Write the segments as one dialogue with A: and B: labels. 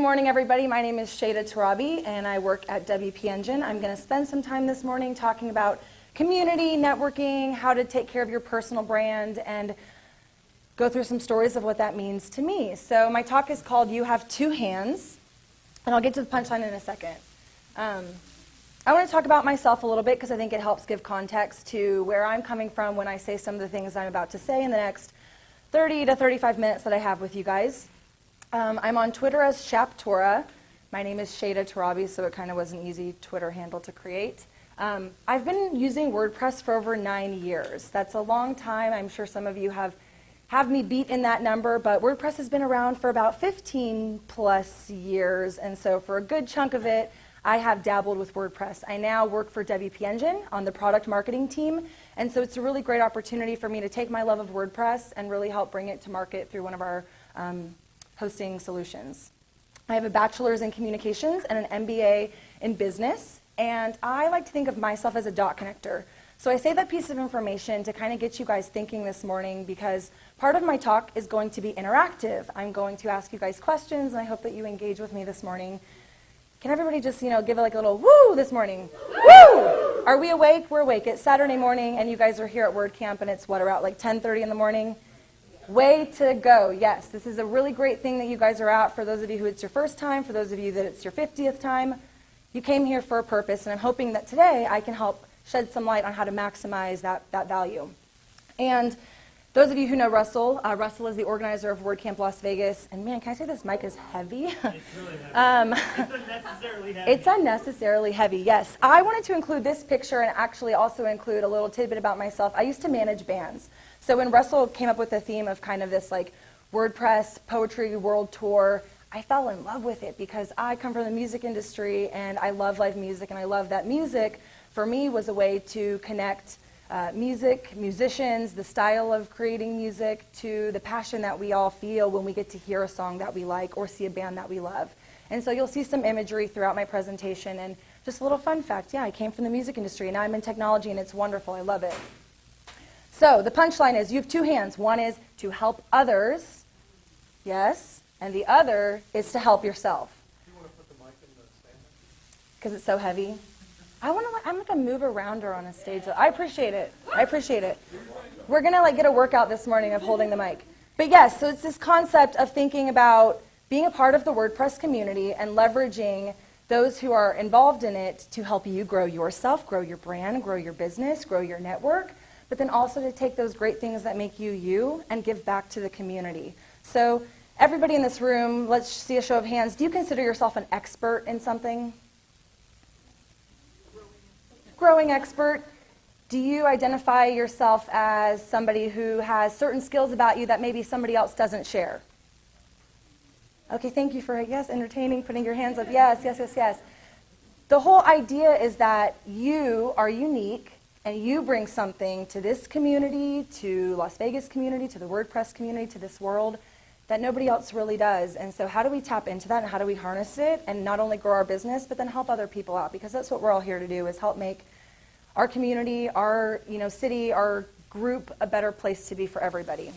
A: Good morning, everybody. My name is Shada Tarabi, and I work at WP Engine. I'm going to spend some time this morning talking about community, networking, how to take care of your personal brand, and go through some stories of what that means to me. So my talk is called You Have Two Hands, and I'll get to the punchline in a second. Um, I want to talk about myself a little bit because I think it helps give context to where I'm coming from when I say some of the things I'm about to say in the next 30 to 35 minutes that I have with you guys. Um, I'm on Twitter as Shaptora. My name is Shada Tarabi, so it kind of was an easy Twitter handle to create. Um, I've been using WordPress for over nine years. That's a long time. I'm sure some of you have have me beat in that number, but WordPress has been around for about 15 plus years, and so for a good chunk of it, I have dabbled with WordPress. I now work for WP Engine on the product marketing team, and so it's a really great opportunity for me to take my love of WordPress and really help bring it to market through one of our um, hosting solutions. I have a bachelor's in communications and an MBA in business, and I like to think of myself as a dot connector. So I say that piece of information to kind of get you guys thinking this morning because part of my talk is going to be interactive. I'm going to ask you guys questions, and I hope that you engage with me this morning. Can everybody just, you know, give like a little woo this morning? Woo! Are we awake? We're awake. It's Saturday morning, and you guys are here at WordCamp, and it's what, about like 10.30 in the morning? Way to go. Yes, this is a really great thing that you guys are out. For those of you who it's your first time, for those of you that it's your 50th time, you came here for a purpose, and I'm hoping that today I can help shed some light on how to maximize that, that value. And those of you who know Russell, uh, Russell is the organizer of WordCamp Las Vegas. And man, can I say this mic is heavy?
B: It's really heavy.
A: um,
B: it's unnecessarily heavy.
A: it's unnecessarily heavy, yes. I wanted to include this picture and actually also include a little tidbit about myself. I used to manage bands. So when Russell came up with the theme of kind of this like WordPress poetry world tour, I fell in love with it because I come from the music industry and I love live music and I love that music for me was a way to connect uh, music, musicians, the style of creating music to the passion that we all feel when we get to hear a song that we like or see a band that we love. And so you'll see some imagery throughout my presentation and just a little fun fact. Yeah, I came from the music industry and I'm in technology and it's wonderful. I love it. So the punchline is you have two hands. One is to help others, yes, and the other is to help yourself. Because it's so heavy. I want to. I'm like a move around her on a stage. I appreciate it. I appreciate it. We're gonna like get a workout this morning of holding the mic. But yes, so it's this concept of thinking about being a part of the WordPress community and leveraging those who are involved in it to help you grow yourself, grow your brand, grow your business, grow your network, but then also to take those great things that make you you and give back to the community. So everybody in this room, let's see a show of hands. Do you consider yourself an expert in something? Growing expert. Do you identify yourself as somebody who has certain skills about you that maybe somebody else doesn't share? Okay, thank you for, yes, entertaining, putting your hands up. Yes, yes, yes, yes. The whole idea is that you are unique and you bring something to this community, to Las Vegas community, to the WordPress community, to this world that nobody else really does. And so how do we tap into that and how do we harness it and not only grow our business, but then help other people out? Because that's what we're all here to do is help make our community, our you know, city, our group a better place to be for everybody.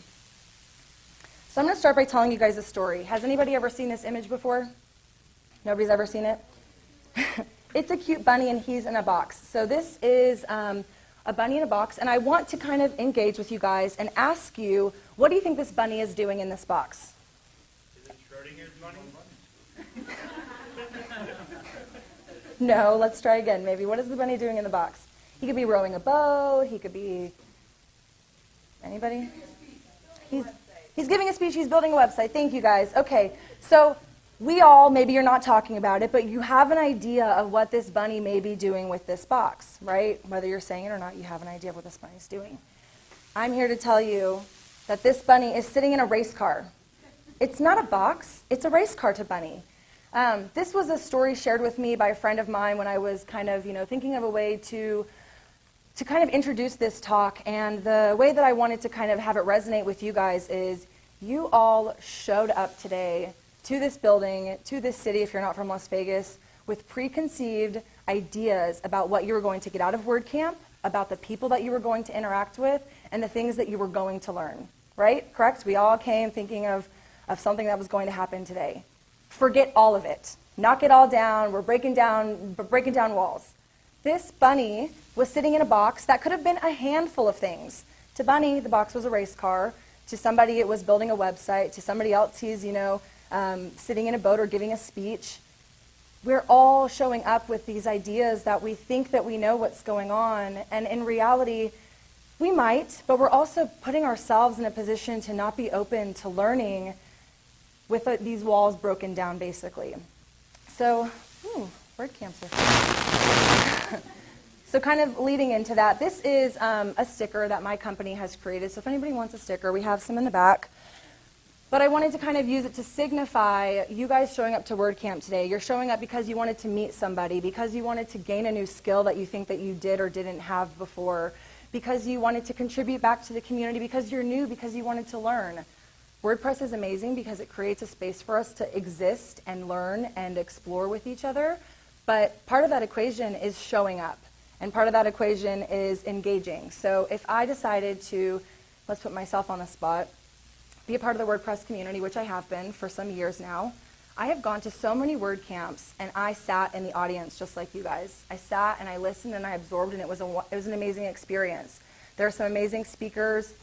A: So I'm going to start by telling you guys a story. Has anybody ever seen this image before? Nobody's ever seen it? it's a cute bunny and he's in a box. So this is um, a bunny in a box, and I want to kind of engage with you guys and ask you, what do you think this bunny is doing in this box? No, let's try again. Maybe what is the bunny doing in the box? He could be rowing a boat. He could be anybody. He's he's giving a speech. He's building a website. Thank you guys. Okay, so we all, maybe you're not talking about it, but you have an idea of what this bunny may be doing with this box, right? Whether you're saying it or not, you have an idea of what this bunny is doing. I'm here to tell you that this bunny is sitting in a race car. It's not a box, it's a race car to bunny. Um, this was a story shared with me by a friend of mine when I was kind of, you know, thinking of a way to to kind of introduce this talk, and the way that I wanted to kind of have it resonate with you guys is you all showed up today to this building, to this city, if you're not from Las Vegas, with preconceived ideas about what you were going to get out of WordCamp, about the people that you were going to interact with, and the things that you were going to learn. Right? Correct? We all came thinking of, of something that was going to happen today. forget all of it. Knock it all down. We're breaking down, breaking down walls. This bunny was sitting in a box that could have been a handful of things. To Bunny, the box was a race car. To somebody, it was building a website. To somebody else, he's, you know, um, sitting in a boat or giving a speech. We're all showing up with these ideas that we think that we know what's going on, and in reality, we might, but we're also putting ourselves in a position to not be open to learning with uh, these walls broken down, basically. So, ooh, word cancer. so, kind of leading into that, this is um, a sticker that my company has created. So, if anybody wants a sticker, we have some in the back. But I wanted to kind of use it to signify you guys showing up to WordCamp today. You're showing up because you wanted to meet somebody, because you wanted to gain a new skill that you think that you did or didn't have before, because you wanted to contribute back to the community, because you're new, because you wanted to learn. WordPress is amazing because it creates a space for us to exist and learn and explore with each other. But part of that equation is showing up. And part of that equation is engaging. So if I decided to, let's put myself on the spot, be a part of the WordPress community, which I have been for some years now, I have gone to so many WordCamps and I sat in the audience just like you guys. I sat and I listened and I absorbed and it was, a, it was an amazing experience. There are some amazing speakers,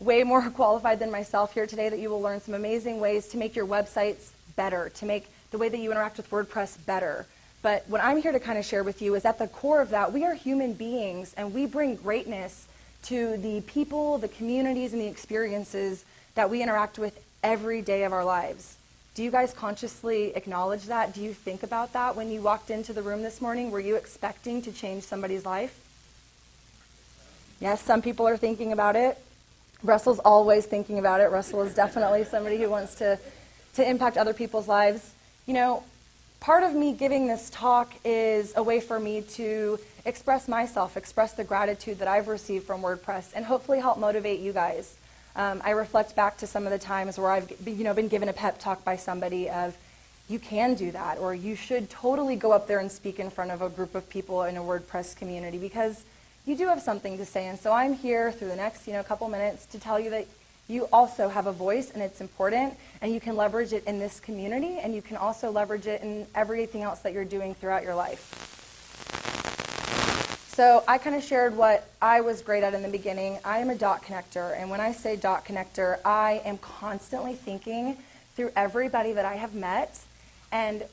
A: way more qualified than myself here today that you will learn some amazing ways to make your websites better, to make the way that you interact with WordPress better. But what I'm here to kind of share with you is at the core of that, we are human beings and we bring greatness to the people, the communities, and the experiences that we interact with every day of our lives. Do you guys consciously acknowledge that? Do you think about that when you walked into the room this morning? Were you expecting to change somebody's life? Yes, some people are thinking about it. Russell's always thinking about it. Russell is definitely somebody who wants to, to impact other people's lives. You know, part of me giving this talk is a way for me to express myself, express the gratitude that I've received from WordPress, and hopefully help motivate you guys. Um, I reflect back to some of the times where I've you know, been given a pep talk by somebody of, you can do that, or you should totally go up there and speak in front of a group of people in a WordPress community because you do have something to say. And so I'm here through the next you know, couple minutes to tell you that you also have a voice and it's important and you can leverage it in this community and you can also leverage it in everything else that you're doing throughout your life. So I kind of shared what I was great at in the beginning. I am a dot connector, and when I say dot connector, I am constantly thinking through everybody that I have met and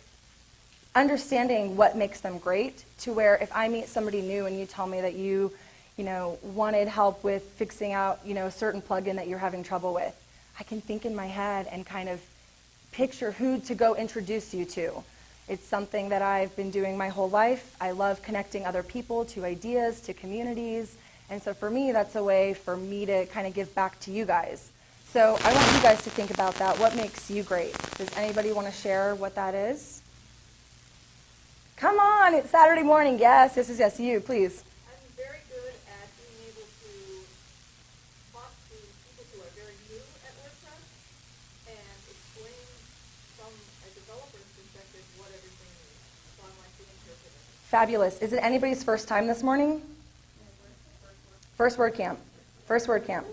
A: understanding what makes them great to where if I meet somebody new and you tell me that you, you know, wanted help with fixing out, you know, a certain plugin that you're having trouble with, I can think in my head and kind of picture who to go introduce you to. It's something that I've been doing my whole life. I love connecting other people to ideas, to communities. And so for me, that's a way for me to kind of give back to you guys. So I want you guys to think about that. What makes you great? Does anybody want to share what that is? Come on, it's Saturday morning. Yes, this is yes, you, please. Fabulous. Is it anybody's first time this morning? First WordCamp. First WordCamp.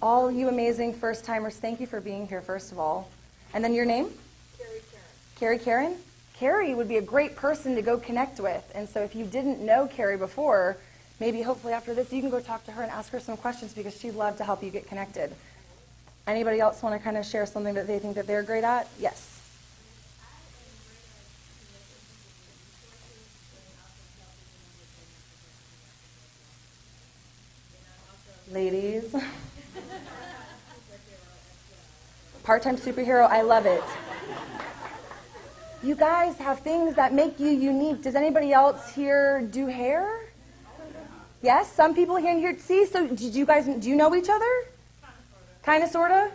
A: All you amazing first timers, thank you for being here, first of all. And then your name?
C: Carrie Karen.
A: Carrie
C: Karen.
A: Carrie would be a great person to go connect with. And so if you didn't know Carrie before, maybe hopefully after this you can go talk to her and ask her some questions because she'd love to help you get connected. Anybody else want to kind of share something that they think that they're great at? Yes. Part-time superhero, I love it. You guys have things that make you unique. Does anybody else here do hair? Yes, some people here and here. See, so did you guys do you know each other? Kind of, sorta.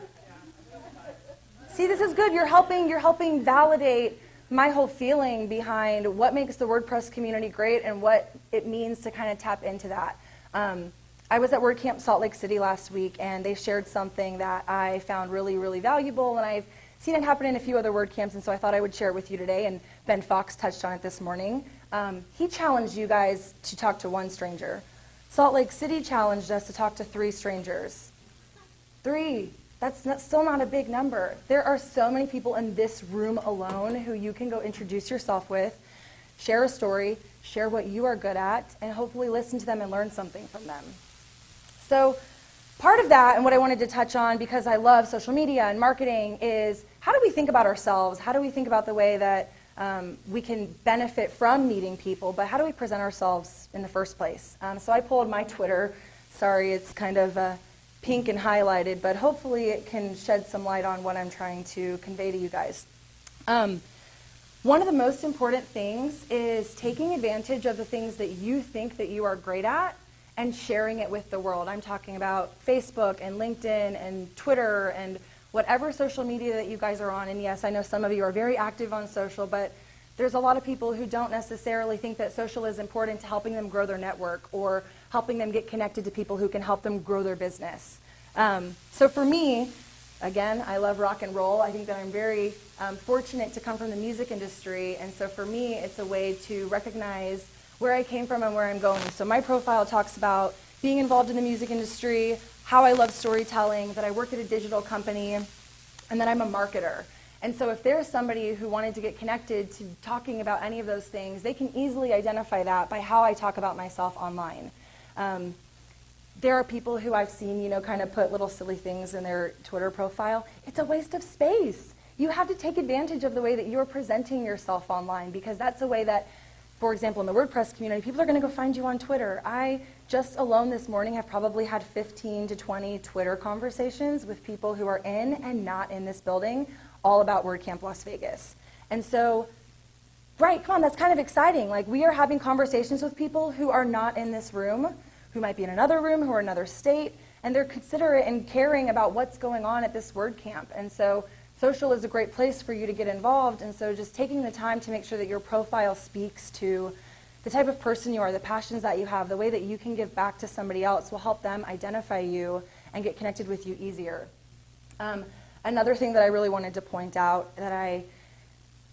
A: See, this is good. You're helping. You're helping validate my whole feeling behind what makes the WordPress community great and what it means to kind of tap into that. Um, I was at WordCamp Salt Lake City last week, and they shared something that I found really, really valuable, and I've seen it happen in a few other WordCamps, and so I thought I would share it with you today, and Ben Fox touched on it this morning. Um, he challenged you guys to talk to one stranger. Salt Lake City challenged us to talk to three strangers. Three. That's not, still not a big number. There are so many people in this room alone who you can go introduce yourself with, share a story, share what you are good at, and hopefully listen to them and learn something from them. So, part of that, and what I wanted to touch on because I love social media and marketing, is how do we think about ourselves? How do we think about the way that um, we can benefit from meeting people, but how do we present ourselves in the first place? Um, so, I pulled my Twitter. Sorry, it's kind of. Uh, pink and highlighted, but hopefully it can shed some light on what I'm trying to convey to you guys. Um, one of the most important things is taking advantage of the things that you think that you are great at and sharing it with the world. I'm talking about Facebook and LinkedIn and Twitter and whatever social media that you guys are on. And yes, I know some of you are very active on social, but there's a lot of people who don't necessarily think that social is important to helping them grow their network or helping them get connected to people who can help them grow their business. Um, so for me, again, I love rock and roll. I think that I'm very um, fortunate to come from the music industry, and so for me, it's a way to recognize where I came from and where I'm going. So my profile talks about being involved in the music industry, how I love storytelling, that I work at a digital company, and that I'm a marketer. And so if there's somebody who wanted to get connected to talking about any of those things, they can easily identify that by how I talk about myself online. Um, there are people who I've seen, you know, kind of put little silly things in their Twitter profile. It's a waste of space. You have to take advantage of the way that you're presenting yourself online because that's a way that, for example, in the WordPress community, people are going to go find you on Twitter. I just alone this morning have probably had 15 to 20 Twitter conversations with people who are in and not in this building all about WordCamp Las Vegas. And so Right, come on, that's kind of exciting. Like, we are having conversations with people who are not in this room, who might be in another room, who are in another state, and they're considerate and caring about what's going on at this WordCamp. And so, social is a great place for you to get involved. And so, just taking the time to make sure that your profile speaks to the type of person you are, the passions that you have, the way that you can give back to somebody else will help them identify you and get connected with you easier. Um, another thing that I really wanted to point out that I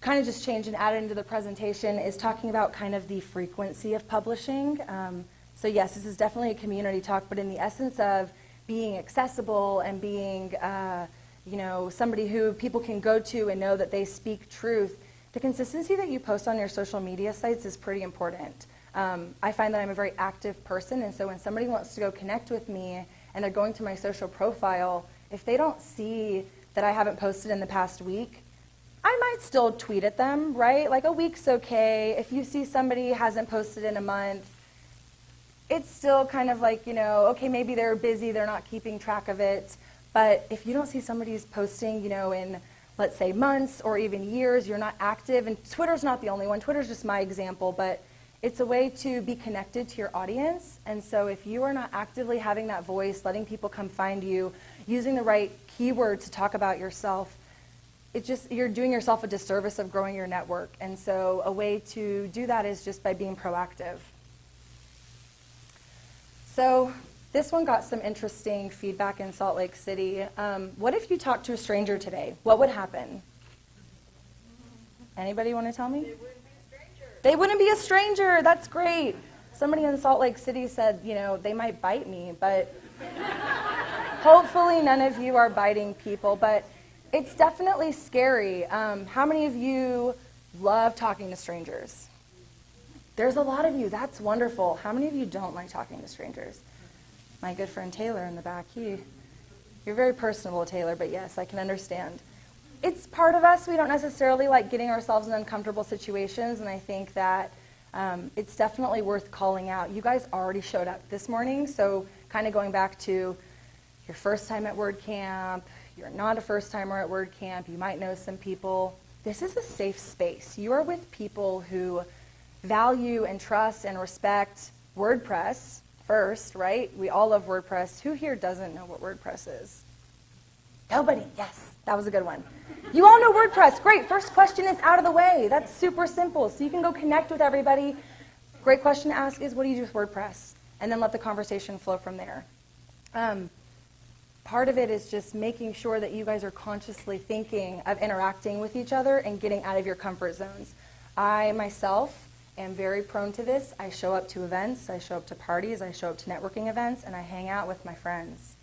A: kind of just changed and added into the presentation is talking about kind of the frequency of publishing. Um, so yes, this is definitely a community talk, but in the essence of being accessible and being, uh, you know, somebody who people can go to and know that they speak truth, the consistency that you post on your social media sites is pretty important. Um, I find that I'm a very active person, and so when somebody wants to go connect with me and they're going to my social profile, if they don't see that I haven't posted in the past week, I might still tweet at them, right? Like a week's okay. If you see somebody hasn't posted in a month, it's still kind of like, you know, okay, maybe they're busy, they're not keeping track of it. But if you don't see somebody's posting, you know, in let's say months or even years, you're not active, and Twitter's not the only one, Twitter's just my example, but it's a way to be connected to your audience. And so if you are not actively having that voice, letting people come find you, using the right keyword to talk about yourself, it's just you're doing yourself a disservice of growing your network. And so a way to do that is just by being proactive. So this one got some interesting feedback in Salt Lake City. Um, what if you talked to a stranger today? What would happen? Anybody want to tell me? They wouldn't be a stranger. They wouldn't be a stranger. That's great. Somebody in Salt Lake City said, you know, they might bite me, but hopefully none of you are biting people. But it's definitely scary. Um, how many of you love talking to strangers? There's a lot of you. That's wonderful. How many of you don't like talking to strangers? My good friend Taylor in the back. He, you're very personable, Taylor, but yes, I can understand. It's part of us. We don't necessarily like getting ourselves in uncomfortable situations, and I think that um, it's definitely worth calling out. You guys already showed up this morning, so kind of going back to your first time at WordCamp, you're not a first timer at WordCamp, you might know some people. This is a safe space. You are with people who value and trust and respect WordPress first, right? We all love WordPress. Who here doesn't know what WordPress is? Nobody. Yes, that was a good one. You all know WordPress. Great. First question is out of the way. That's super simple. So you can go connect with everybody. Great question to ask is what do you do with WordPress? And then let the conversation flow from there. Um, part of it is just making sure that you guys are consciously thinking of interacting with each other and getting out of your comfort zones. I myself am very prone to this. I show up to events, I show up to parties, I show up to networking events, and I hang out with my friends.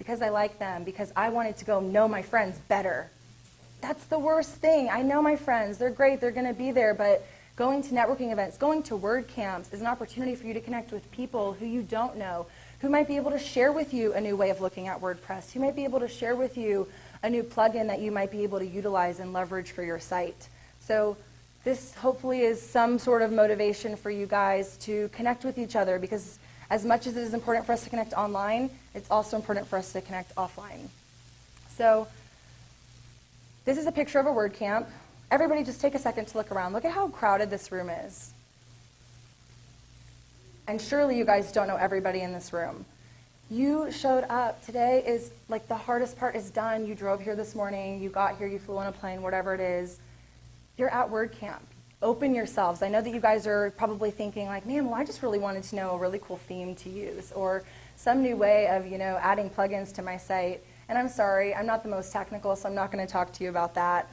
A: because I like them, because I wanted to go know my friends better. That's the worst thing. I know my friends, they're great, they're going to be there, but going to networking events, going to WordCamps is an opportunity for you to connect with people who you don't know, who might be able to share with you a new way of looking at WordPress, who might be able to share with you a new plugin that you might be able to utilize and leverage for your site. So this hopefully is some sort of motivation for you guys to connect with each other because as much as it is important for us to connect online, it's also important for us to connect offline. So this is a picture of a WordCamp. Everybody just take a second to look around. Look at how crowded this room is. And surely you guys don't know everybody in this room. You showed up. Today is like the hardest part is done. You drove here this morning, you got here, you flew on a plane, whatever it is. You're at WordCamp. Open yourselves. I know that you guys are probably thinking like, man, well, I just really wanted to know a really cool theme to use or some new way of, you know, adding plugins to my site. And I'm sorry, I'm not the most technical, so I'm not going to talk to you about that.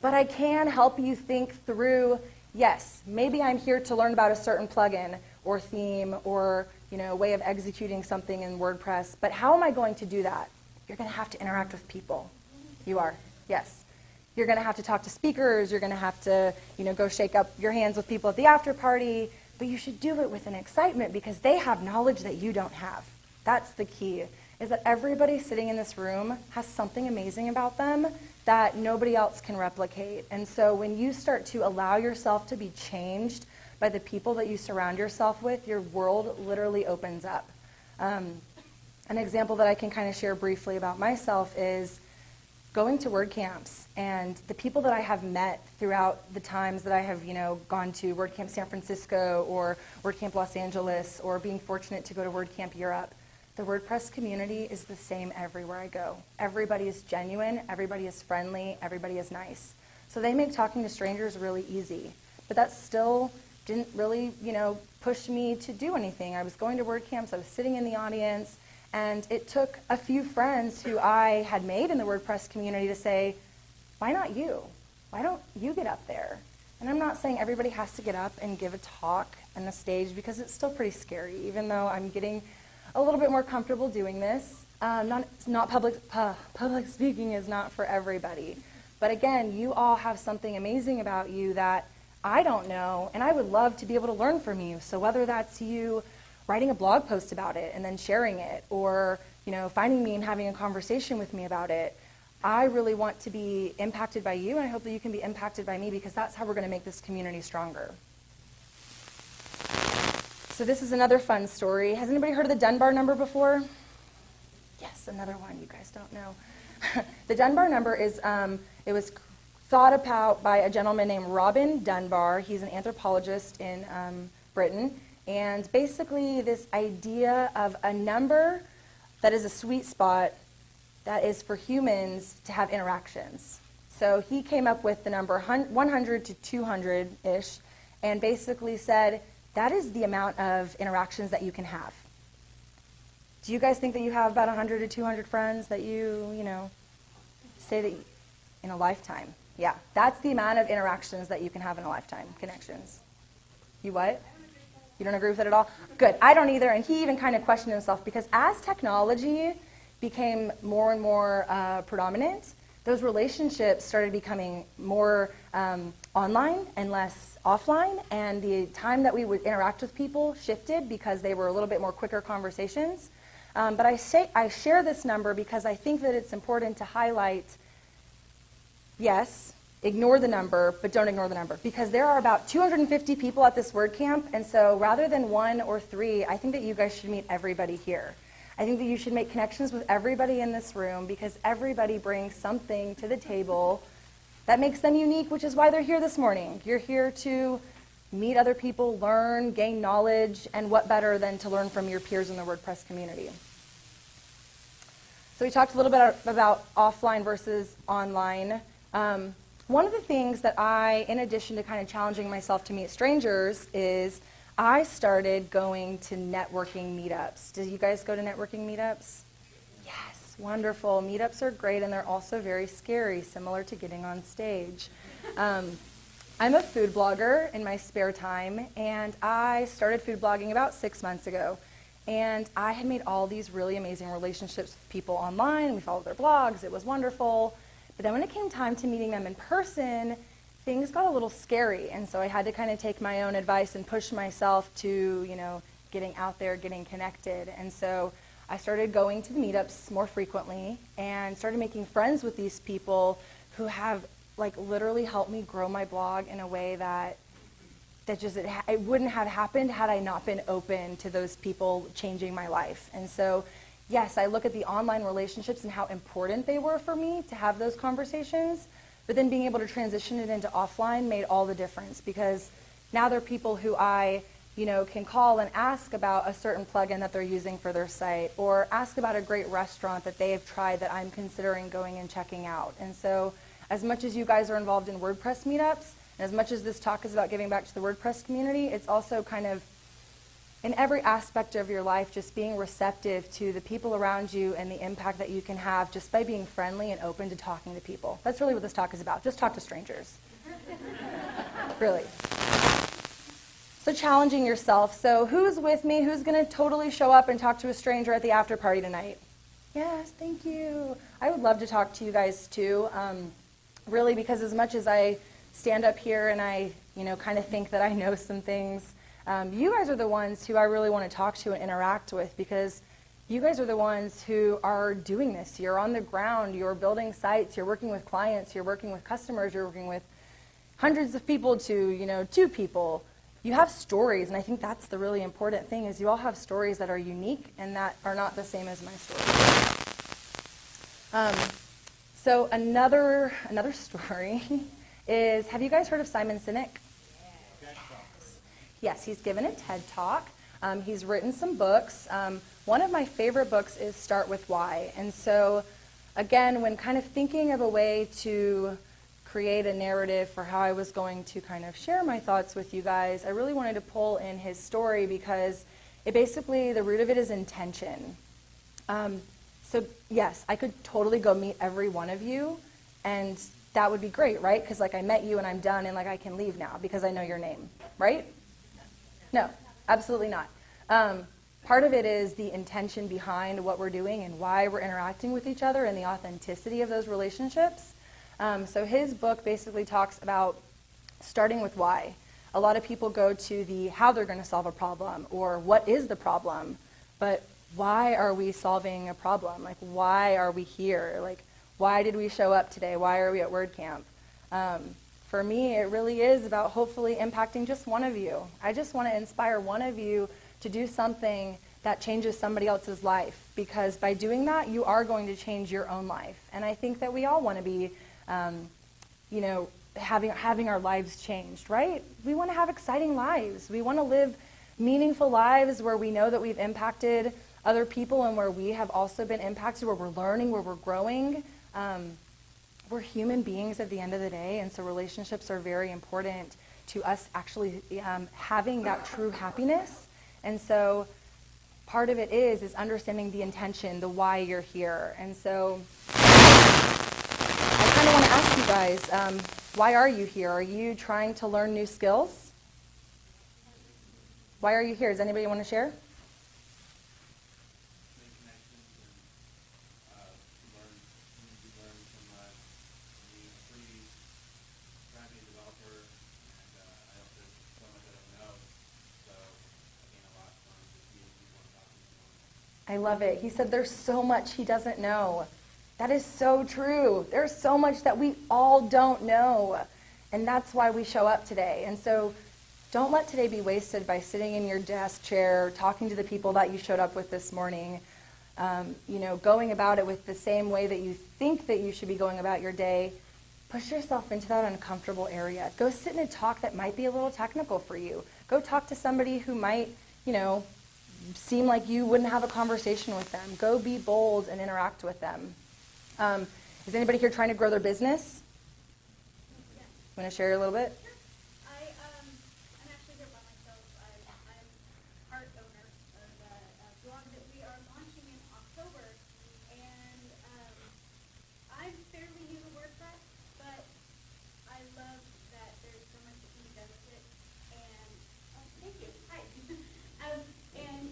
A: But I can help you think through, yes, maybe I'm here to learn about a certain plugin or theme or you know, way of executing something in WordPress, but how am I going to do that? You're going to have to interact with people. You are, yes. You're going to have to talk to speakers. You're going to have to, you know, go shake up your hands with people at the after party. But you should do it with an excitement because they have knowledge that you don't have. That's the key. Is that everybody sitting in this room has something amazing about them that nobody else can replicate. And so when you start to allow yourself to be changed by the people that you surround yourself with, your world literally opens up. Um, an example that I can kind of share briefly about myself is going to WordCamps and the people that I have met throughout the times that I have, you know, gone to WordCamp San Francisco or WordCamp Los Angeles or being fortunate to go to WordCamp Europe. The WordPress community is the same everywhere I go. Everybody is genuine, everybody is friendly, everybody is nice. So they make talking to strangers really easy. But that still didn't really, you know, push me to do anything. I was going to WordCamps, I was sitting in the audience, and it took a few friends who I had made in the WordPress community to say, why not you? Why don't you get up there? And I'm not saying everybody has to get up and give a talk on the stage because it's still pretty scary, even though I'm getting a little bit more comfortable doing this. Um, not, not public, uh, public speaking is not for everybody. But again, you all have something amazing about you that I don't know, and I would love to be able to learn from you. So whether that's you writing a blog post about it and then sharing it, or you know, finding me and having a conversation with me about it, I really want to be impacted by you, and I hope that you can be impacted by me because that's how we're going to make this community stronger. So this is another fun story. Has anybody heard of the Dunbar number before? Yes, another one you guys don't know. the Dunbar number is, um, it was thought about by a gentleman named Robin Dunbar. He's an anthropologist in um, Britain. And basically, this idea of a number that is a sweet spot that is for humans to have interactions. So he came up with the number 100 to 200 ish and basically said that is the amount of interactions that you can have. Do you guys think that you have about 100 to 200 friends that you, you know, say that in a lifetime? Yeah, that's the amount of interactions that you can have in a lifetime, connections. You what? You don't agree with it at all? Good. I don't either. And he even kind of questioned himself because as technology became more and more uh, predominant, those relationships started becoming more um, online and less offline. And the time that we would interact with people shifted because they were a little bit more quicker conversations. Um, but I, say, I share this number because I think that it's important to highlight yes, ignore the number, but don't ignore the number. Because there are about 250 people at this WordCamp, and so rather than one or three, I think that you guys should meet everybody here. I think that you should make connections with everybody in this room because everybody brings something to the table that makes them unique, which is why they're here this morning. You're here to meet other people, learn, gain knowledge, and what better than to learn from your peers in the WordPress community. So we talked a little bit about offline versus online. Um, one of the things that I, in addition to kind of challenging myself to meet strangers, is I started going to networking meetups. Did you guys go to networking meetups? Yes, wonderful. Meetups are great and they're also very scary, similar to getting on stage. Um, I'm a food blogger in my spare time, and I started food blogging about six months ago. And I had made all these really amazing relationships with people online. We followed their blogs, it was wonderful. But then when it came time to meeting them in person, things got a little scary. And so I had to kind of take my own advice and push myself to, you know, getting out there, getting connected. And so I started going to the meetups more frequently and started making friends with these people who have like literally helped me grow my blog in a way that that just it, it, wouldn't have happened had I not been open to those people changing my life. And so, yes, I look at the online relationships and how important they were for me to have those conversations. But then being able to transition it into offline made all the difference because now they're people who I, you know, can call and ask about a certain plugin that they're using for their site or ask about a great restaurant that they have tried that I'm considering going and checking out. And so, as much as you guys are involved in WordPress meetups, and as much as this talk is about giving back to the WordPress community, it's also kind of in every aspect of your life, just being receptive to the people around you and the impact that you can have just by being friendly and open to talking to people. That's really what this talk is about. Just talk to strangers. really. So challenging yourself. So who's with me? Who's going to totally show up and talk to a stranger at the after party tonight? Yes, thank you. I would love to talk to you guys too. Um, really, because as much as I stand up here and I, you know, kind of think that I know some things. Um, you guys are the ones who I really want to talk to and interact with because you guys are the ones who are doing this. You're on the ground, you're building sites, you're working with clients, you're working with customers, you're working with hundreds of people to, you know, two people. You have stories, and I think that's the really important thing is you all have stories that are unique and that are not the same as my story. Um, so another another story is have you guys heard of Simon Sinek? Yes. He's given a TED talk. Um, he's written some books. Um, one of my favorite books is Start with Why. And so, again, when kind of thinking of a way to create a narrative for how I was going to kind of share my thoughts with you guys, I really wanted to pull in his story because it basically, the root of it is intention. Um, so, yes, I could totally go meet every one of you and that would be great, right? Because like I met you and I'm done and like I can leave now because I know your name, right? No, absolutely not. Um, part of it is the intention behind what we're doing and why we're interacting with each other and the authenticity of those relationships. Um, so his book basically talks about starting with why. A lot of people go to the how they're going to solve a problem or what is the problem, but why are we solving a problem? Like why are we here? Like why did we show up today? Why are we at WordCamp? Um, for me, it really is about hopefully impacting just one of you. I just want to inspire one of you to do something that changes somebody else's life because by doing that, you are going to change your own life. And I think that we all want to be, um, you know, having, having our lives changed, right? We want to have exciting lives. We want to live meaningful lives where we know that we've impacted other people and where we have also been impacted, where we're learning, where we're growing. Um, we're human beings at the end of the day, and so relationships are very important to us actually um, having that true happiness. And so part of it is is understanding the intention, the why you're here. And so I kind of want to ask you guys, um, why are you here? Are you trying to learn new skills? Why are you here? Does anybody want to share? I love it. He said there's so much he doesn't know. That is so true. There's so much that we all don't know. And that's why we show up today. And so don't let today be wasted by sitting in your desk chair, talking to the people that you showed up with this morning, um, you know, going about it with the same way that you think that you should be going about your day. Push yourself into that uncomfortable area. Go sit in a talk that might be a little technical for you. Go talk to somebody who might, you know, seem like you wouldn't have a conversation with them. Go be bold and interact with them. Um, is anybody here trying to grow their business? Want to share a little bit?
C: I, um, I'm actually here by myself. I, I'm part owner of a, a blog that we are launching in October, and um, I'm fairly new to WordPress, but I love that there's so much that can be done with it. And oh, thank you. Hi. um, and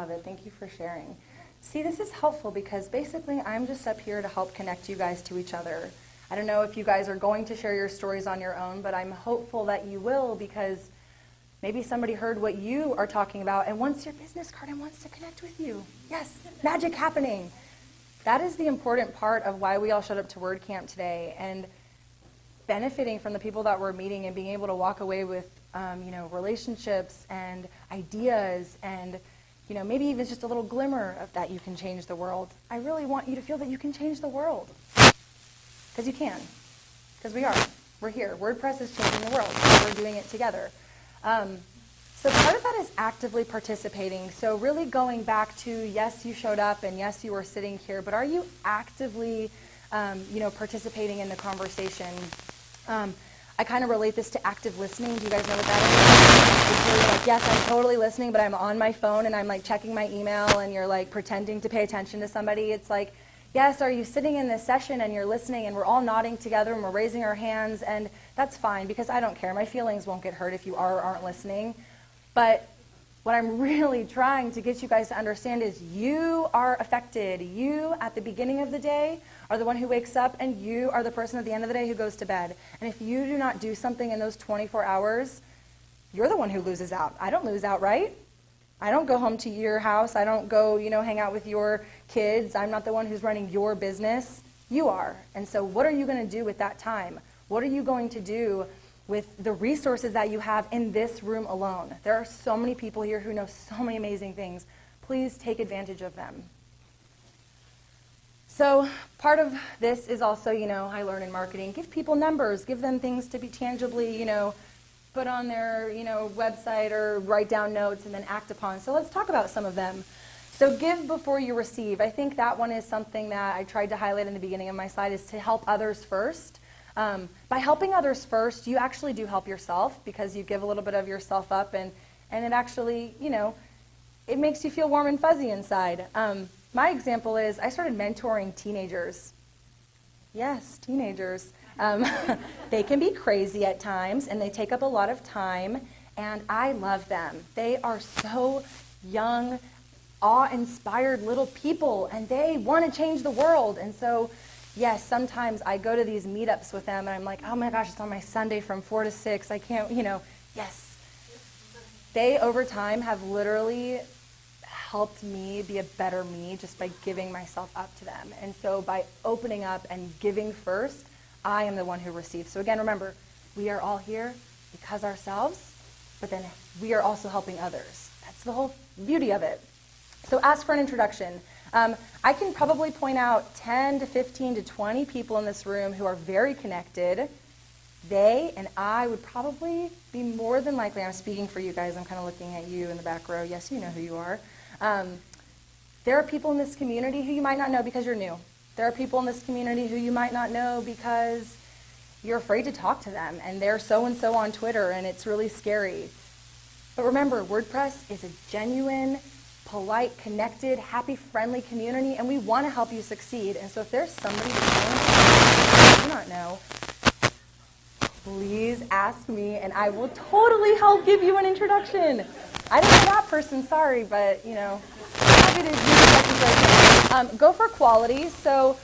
A: love it. Thank you for sharing. See, this is helpful because basically I'm just up here to help connect you guys to each other. I don't know if you guys are going to share your stories on your own, but I'm hopeful that you will because maybe somebody heard what you are talking about and wants your business card and wants to connect with you. Yes, magic happening. That is the important part of why we all showed up to WordCamp today and benefiting from the people that we're meeting and being able to walk away with, um, you know, relationships and ideas and, you know, maybe even just a little glimmer of that you can change the world. I really want you to feel that you can change the world. Because you can. Because we are. We're here. WordPress is changing the world. We're doing it together. Um, so part of that is actively participating. So really going back to yes, you showed up and yes, you were sitting here, but are you actively, um, you know, participating in the conversation? Um, I kind of relate this to active listening. Do you guys know what that is? It's really like, yes, I'm totally listening, but I'm on my phone and I'm like checking my email and you're like pretending to pay attention to somebody. It's like, yes, are you sitting in this session and you're listening and we're all nodding together and we're raising our hands and that's fine because I don't care. My feelings won't get hurt if you are or aren't listening. But what I'm really trying to get you guys to understand is you are affected. You, at the beginning of the day, are the one who wakes up, and you are the person at the end of the day who goes to bed. And if you do not do something in those 24 hours, you're the one who loses out. I don't lose out, right? I don't go home to your house. I don't go, you know, hang out with your kids. I'm not the one who's running your business. You are. And so, what are you going to do with that time? What are you going to do with the resources that you have in this room alone? There are so many people here who know so many amazing things. Please take advantage of them. So part of this is also, you know, I learn in marketing. Give people numbers. Give them things to be tangibly, you know, put on their, you know, website or write down notes and then act upon. So let's talk about some of them. So give before you receive. I think that one is something that I tried to highlight in the beginning of my slide is to help others first. Um, by helping others first, you actually do help yourself because you give a little bit of yourself up and, and it actually, you know, it makes you feel warm and fuzzy inside. Um, my example is I started mentoring teenagers. Yes, teenagers. Um, they can be crazy at times and they take up a lot of time, and I love them. They are so young, awe inspired little people, and they want to change the world. And so, yes, sometimes I go to these meetups with them and I'm like, oh my gosh, it's on my Sunday from 4 to 6. I can't, you know, yes. They, over time, have literally helped me be a better me just by giving myself up to them. And so by opening up and giving first, I am the one who receives. So again, remember, we are all here because ourselves, but then we are also helping others. That's the whole beauty of it. So ask for an introduction. Um, I can probably point out 10 to 15 to 20 people in this room who are very connected. They and I would probably be more than likely, I'm speaking for you guys, I'm kind of looking at you in the back row. Yes, you know who you are. Um, there are people in this community who you might not know because you're new. There are people in this community who you might not know because you're afraid to talk to them and they're so and so on Twitter and it's really scary. But remember, WordPress is a genuine, polite, connected, happy, friendly community and we want to help you succeed. And so if there's somebody you do not know, please ask me and I will totally help give you an introduction. I don't know that person, sorry, but you know, happy to do um, Go for quality. So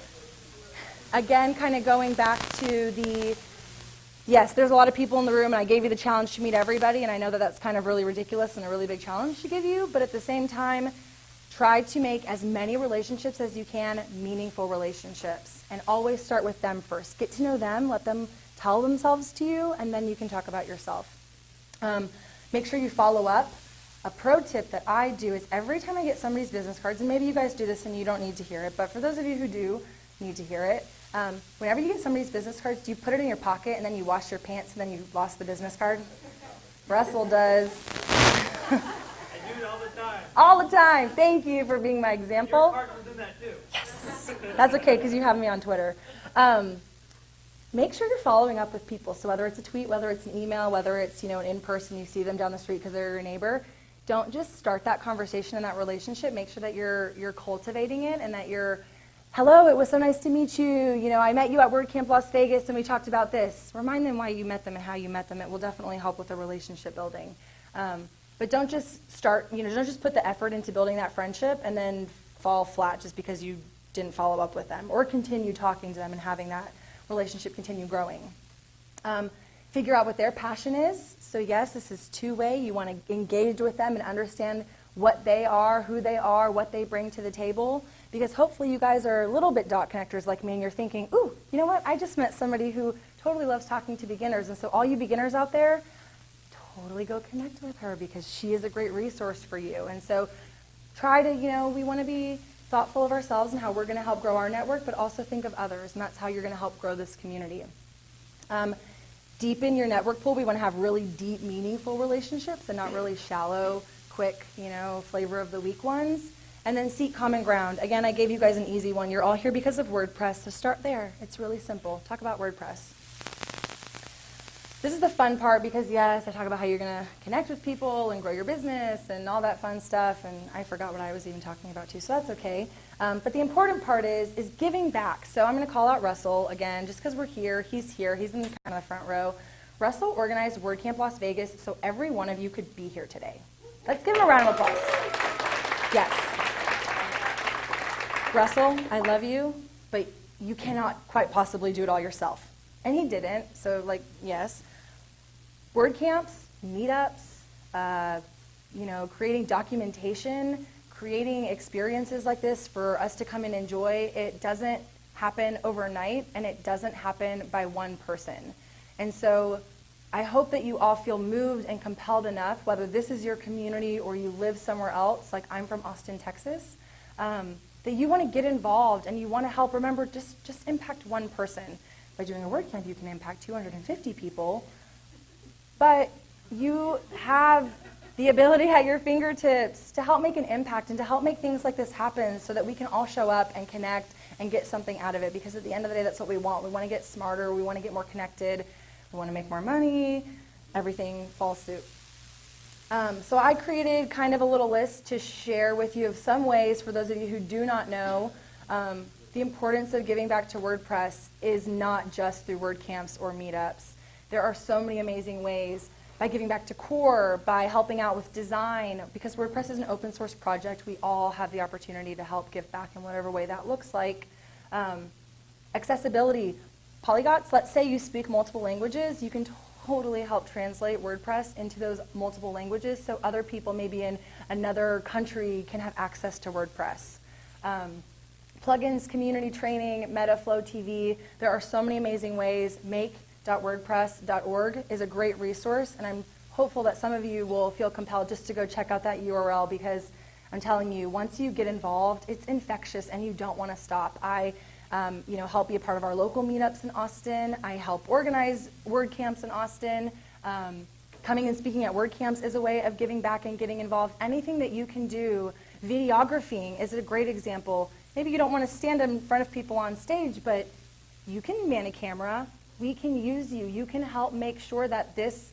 A: again, kind of going back to the, yes, there's a lot of people in the room and I gave you the challenge to meet everybody and I know that that's kind of really ridiculous and a really big challenge to give you, but at the same time, try to make as many relationships as you can meaningful relationships and always start with them first. Get to know them, let them tell themselves to you, and then you can talk about yourself. Um, make sure you follow up. A pro tip that I do is every time I get somebody's business cards, and maybe you guys do this and you don't need to hear it, but for those of you who do need to hear it, um, whenever you get somebody's business cards, do you put it in your pocket and then you wash your pants and then you lost the business card? Russell does.
B: I do it all the time.
A: All the time. Thank you for being my
B: Your
A: example.
B: partner's in that too.
A: Yes. That's okay because you have me on Twitter. Um, make sure you're following up with people. So whether it's a tweet, whether it's an email, whether it's you know an in person, you see them down the street because they're your neighbor. Don't just start that conversation and that relationship. Make sure that you're you're cultivating it and that you're, hello, it was so nice to meet you. You know, I met you at WordCamp Las Vegas and we talked about this. Remind them why you met them and how you met them. It will definitely help with the relationship building. Um, But don't just start, you know, don't just put the effort into building that friendship and then fall flat just because you didn't follow up with them or continue talking to them and having that relationship continue growing. Um, figure out what their passion is. So, yes, this is two way. You want to engage with them and understand what they are, who they are, what they bring to the table. Because hopefully, you guys are a little bit dot connectors like me and you're thinking, ooh, you know what? I just met somebody who totally loves talking to beginners. And so, all you beginners out there, totally go connect with her because she is a great resource for you. And so, try to, you know, we want to be thoughtful of ourselves and how we're going to help grow our network, but also think of others, and that's how you're going to help grow this community. Um, deepen your network pool. We want to have really deep, meaningful relationships and not really shallow, quick, you know, flavor of the week ones. And then seek common ground. Again, I gave you guys an easy one. You're all here because of WordPress, so start there. It's really simple. Talk about WordPress. This is the fun part because, yes, I talk about how you're going to connect with people and grow your business and all that fun stuff, and I forgot what I was even talking about too, so that's okay. Um, but the important part is is giving back. So I'm going to call out Russell again, just because we're here. He's here. He's in kind of the front row. Russell organized WordCamp Las Vegas, so every one of you could be here today. Let's give him a round of applause. Yes. Russell, I love you, but you cannot quite possibly do it all yourself. And he didn't, so like, yes. WordCamps, meetups, uh, you know, creating documentation, creating experiences like this for us to come and enjoy, it doesn't happen overnight and it doesn't happen by one person. And so I hope that you all feel moved and compelled enough, whether this is your community or you live somewhere else, like I'm from Austin, Texas, um, that you want to get involved and you want to help. Remember, just, just impact one person. By doing a WordCamp, you can impact 250 people. But you have the ability at your fingertips to help make an impact and to help make things like this happen so that we can all show up and connect and get something out of it. Because at the end of the day that's what we want. We want to get smarter. We want to get more connected. We want to make more money. Everything falls suit um, so i created kind of a little list to share with you of some ways for those of you who do not know um, the importance of giving back to wordpress is not just through wordcamps or meetups there are so many amazing ways by giving back to core, by helping out with design, because WordPress is an open source project, we all have the opportunity to help give back in whatever way that looks like. Um, accessibility, polyglots, let's say you speak multiple languages, you can totally help translate WordPress into those multiple languages so other people maybe in another country can have access to WordPress. Um, plugins, community training, Metaflow TV, there are so many amazing ways. Make.wordpress.org is a great resource, and I'm hopeful that some of you will feel compelled just to go check out that URL because I'm telling you, once you get involved, it's infectious and you don't want to stop. I um, you know, help be a part of our local meetups in Austin. I help organize WordCamps in Austin. Um, coming and speaking at WordCamps is a way of giving back and getting involved. Anything that you can do, videographing is a great example. Maybe you don't want to stand in front of people on stage, but you can man a camera, we can use you. You can help make sure that this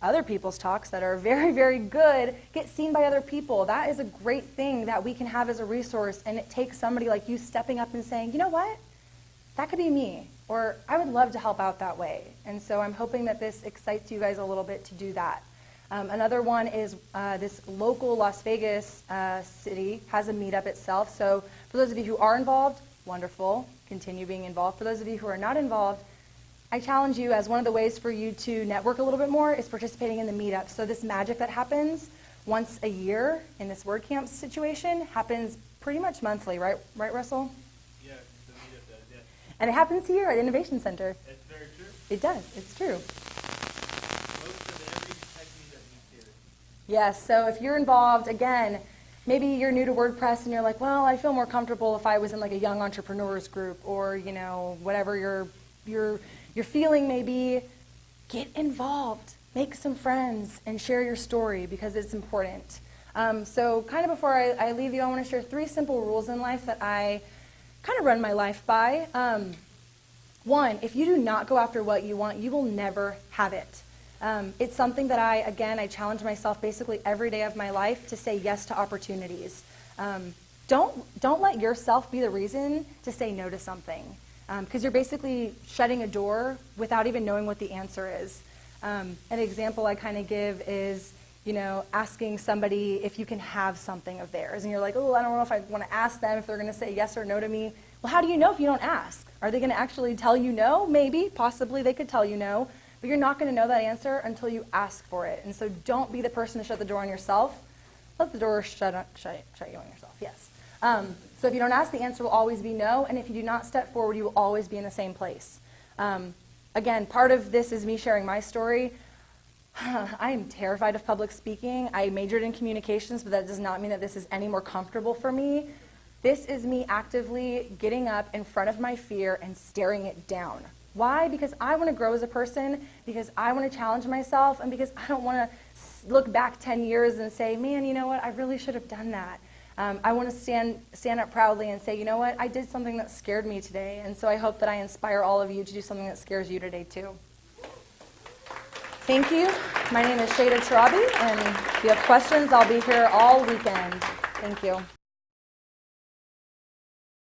A: other people's talks that are very, very good get seen by other people. That is a great thing that we can have as a resource, and it takes somebody like you stepping up and saying, you know what? That could be me, or I would love to help out that way. And so I'm hoping that this excites you guys a little bit to do that. Um, another one is uh, this local Las Vegas uh, city has a meetup itself. So for those of you who are involved, wonderful. Continue being involved. For those of you who are not involved, I challenge you as one of the ways for you to network a little bit more is participating in the meetup. So this magic that happens once a year in this WordCamp situation happens pretty much monthly, right? Right, Russell?
B: Yeah, the meetup does, yeah.
A: And it happens here at Innovation Center.
B: That's very true.
A: It does. It's true.
B: Most of every tech meetup meets here.
A: Yes. So if you're involved, again, maybe you're new to WordPress and you're like, well, I feel more comfortable if I was in like a young entrepreneurs group or you know whatever your your your feeling may be get involved, make some friends, and share your story because it's important. Um, so, kind of before I, I, leave you, I want to share three simple rules in life that I kind of run my life by. Um, one, if you do not go after what you want, you will never have it. Um, it's something that I, again, I challenge myself basically every day of my life to say yes to opportunities. Um, don't, don't let yourself be the reason to say no to something because um, you're basically shutting a door without even knowing what the answer is. Um, an example I kind of give is, you know, asking somebody if you can have something of theirs. And you're like, oh, I don't know if I want to ask them if they're going to say yes or no to me. Well, how do you know if you don't ask? Are they going to actually tell you no? Maybe, possibly they could tell you no. But you're not going to know that answer until you ask for it. And so don't be the person to shut the door on yourself. Let the door shut, on- shut, shut you on yourself, yes. Um, so if you don't ask, the answer will always be no. And if you do not step forward, you will always be in the same place. Um, again, part of this is me sharing my story. I am terrified of public speaking. I majored in communications, but that does not mean that this is any more comfortable for me. This is me actively getting up in front of my fear and staring it down. Why? Because I want to grow as a person, because I want to challenge myself, and because I don't want to look back 10 years and say, man, you know what, I really should have done that. Um, I want to stand, stand up proudly and say, you know what, I did something that scared me today, and so I hope that I inspire all of you to do something that scares you today, too. Thank you. My name is Shada Tarabi, and if you have questions, I'll be here all weekend. Thank you.